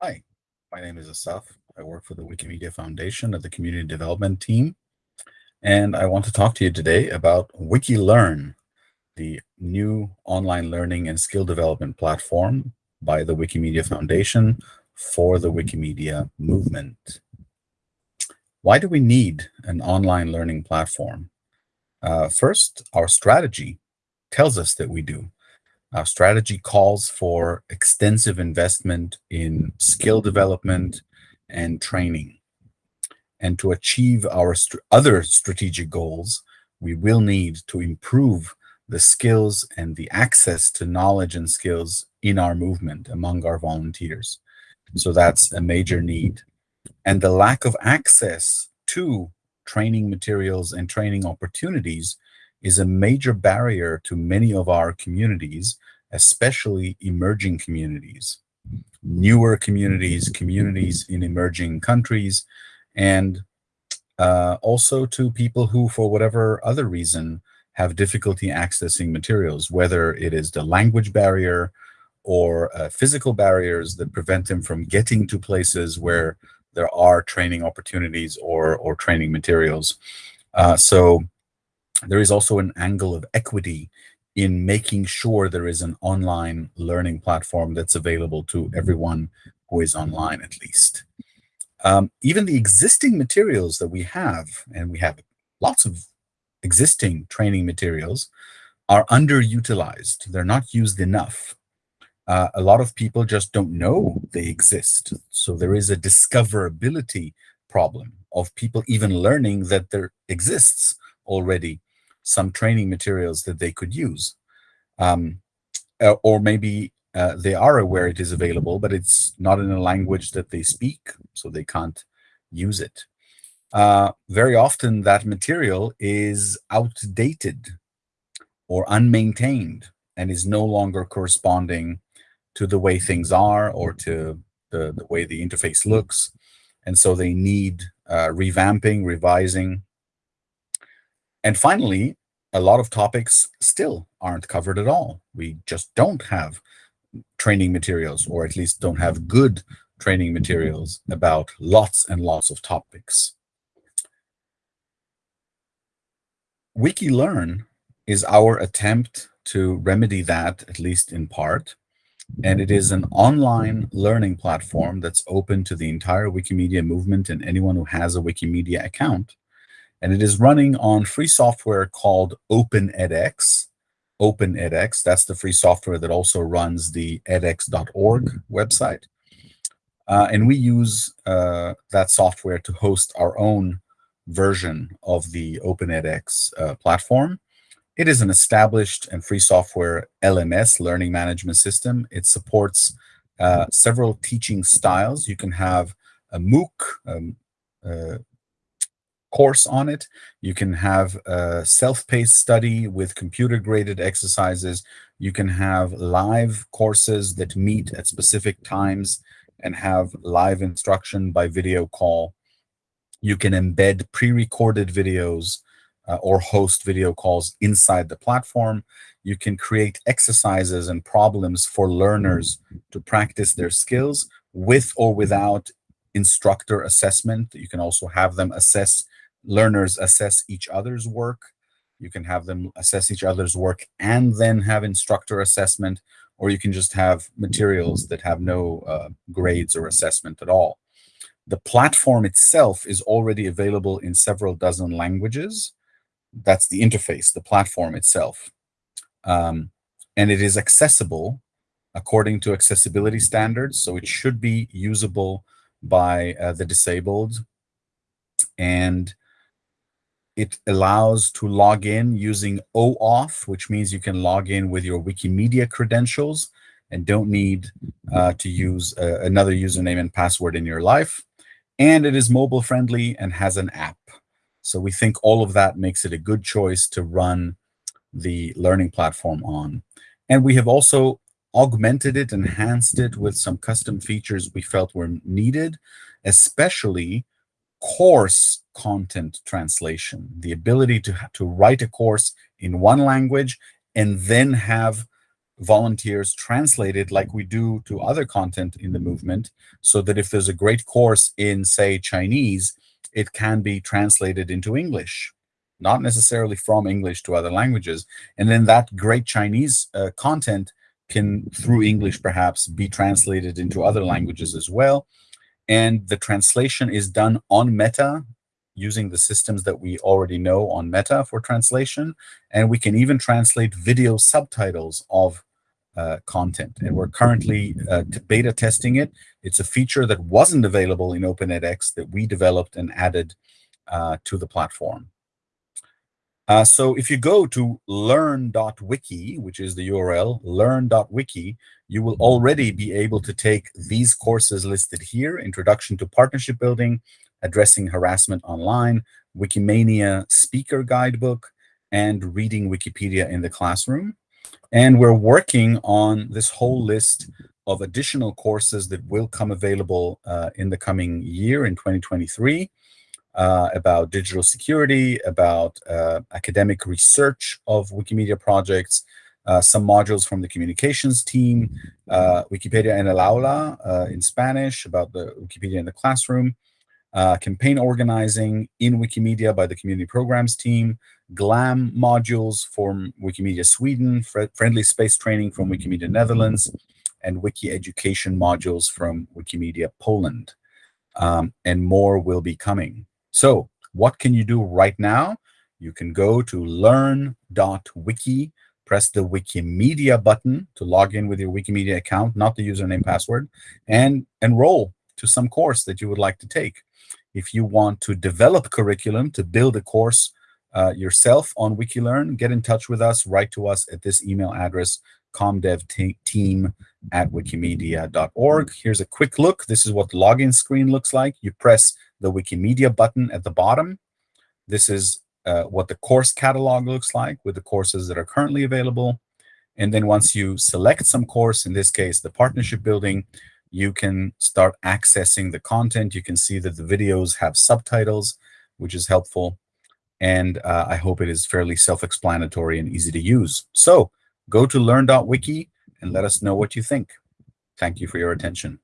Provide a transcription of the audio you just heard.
Hi, my name is Asaf. I work for the Wikimedia Foundation at the Community Development Team, and I want to talk to you today about WikiLearn, the new online learning and skill development platform by the Wikimedia Foundation for the Wikimedia movement. Why do we need an online learning platform? Uh, first, our strategy tells us that we do. Our strategy calls for extensive investment in skill development and training. And to achieve our st other strategic goals, we will need to improve the skills and the access to knowledge and skills in our movement among our volunteers. So that's a major need. And the lack of access to training materials and training opportunities is a major barrier to many of our communities, especially emerging communities, newer communities, communities in emerging countries, and uh, also to people who, for whatever other reason, have difficulty accessing materials, whether it is the language barrier or uh, physical barriers that prevent them from getting to places where there are training opportunities or, or training materials. Uh, so there is also an angle of equity in making sure there is an online learning platform that's available to everyone who is online at least. Um, even the existing materials that we have, and we have lots of existing training materials, are underutilized. They're not used enough. Uh, a lot of people just don't know they exist. So there is a discoverability problem of people even learning that there exists already some training materials that they could use. Um, uh, or maybe uh, they are aware it is available, but it's not in a language that they speak, so they can't use it. Uh, very often that material is outdated or unmaintained and is no longer corresponding to the way things are or to the, the way the interface looks. And so they need uh, revamping, revising, and finally, a lot of topics still aren't covered at all. We just don't have training materials, or at least don't have good training materials about lots and lots of topics. WikiLearn is our attempt to remedy that, at least in part, and it is an online learning platform that's open to the entire Wikimedia movement and anyone who has a Wikimedia account and it is running on free software called OpenEdX. OpenEdX, that's the free software that also runs the edX.org website. Uh, and we use uh, that software to host our own version of the OpenEdX uh, platform. It is an established and free software LMS, learning management system. It supports uh, several teaching styles. You can have a MOOC, um, uh, course on it. You can have a self-paced study with computer-graded exercises. You can have live courses that meet at specific times and have live instruction by video call. You can embed pre-recorded videos uh, or host video calls inside the platform. You can create exercises and problems for learners to practice their skills with or without instructor assessment. You can also have them assess learners assess each other's work. You can have them assess each other's work and then have instructor assessment, or you can just have materials that have no uh, grades or assessment at all. The platform itself is already available in several dozen languages. That's the interface, the platform itself. Um, and it is accessible according to accessibility standards, so it should be usable by uh, the disabled. And it allows to log in using OAuth, which means you can log in with your Wikimedia credentials and don't need uh, to use uh, another username and password in your life. And it is mobile friendly and has an app. So we think all of that makes it a good choice to run the learning platform on. And we have also augmented it, enhanced it with some custom features we felt were needed, especially course content translation, the ability to, to write a course in one language and then have volunteers translate it like we do to other content in the movement so that if there's a great course in, say, Chinese, it can be translated into English, not necessarily from English to other languages. And then that great Chinese uh, content can, through English perhaps, be translated into other languages as well. And the translation is done on Meta using the systems that we already know on Meta for translation. And we can even translate video subtitles of uh, content. And we're currently uh, beta testing it. It's a feature that wasn't available in Open edX that we developed and added uh, to the platform. Uh, so if you go to learn.wiki, which is the URL, learn.wiki, you will already be able to take these courses listed here, Introduction to Partnership Building, Addressing Harassment Online, Wikimania Speaker Guidebook, and Reading Wikipedia in the Classroom. And we're working on this whole list of additional courses that will come available uh, in the coming year in 2023 uh, about digital security, about uh, academic research of Wikimedia projects, uh, some modules from the communications team, uh, Wikipedia en el aula uh, in Spanish, about the Wikipedia in the classroom, uh, campaign organizing in Wikimedia by the community programs team, GLAM modules from Wikimedia Sweden, fr friendly space training from Wikimedia Netherlands, and Wiki education modules from Wikimedia Poland. Um, and more will be coming. So what can you do right now? You can go to learn.wiki, press the Wikimedia button to log in with your Wikimedia account, not the username password, and enroll to some course that you would like to take. If you want to develop curriculum to build a course uh, yourself on Wikilearn, get in touch with us, write to us at this email address, comdevteam at wikimedia.org. Here's a quick look. This is what the login screen looks like. You press the Wikimedia button at the bottom. This is uh, what the course catalog looks like with the courses that are currently available. And then once you select some course, in this case, the partnership building, you can start accessing the content. You can see that the videos have subtitles, which is helpful. And uh, I hope it is fairly self-explanatory and easy to use. So go to learn.wiki and let us know what you think. Thank you for your attention.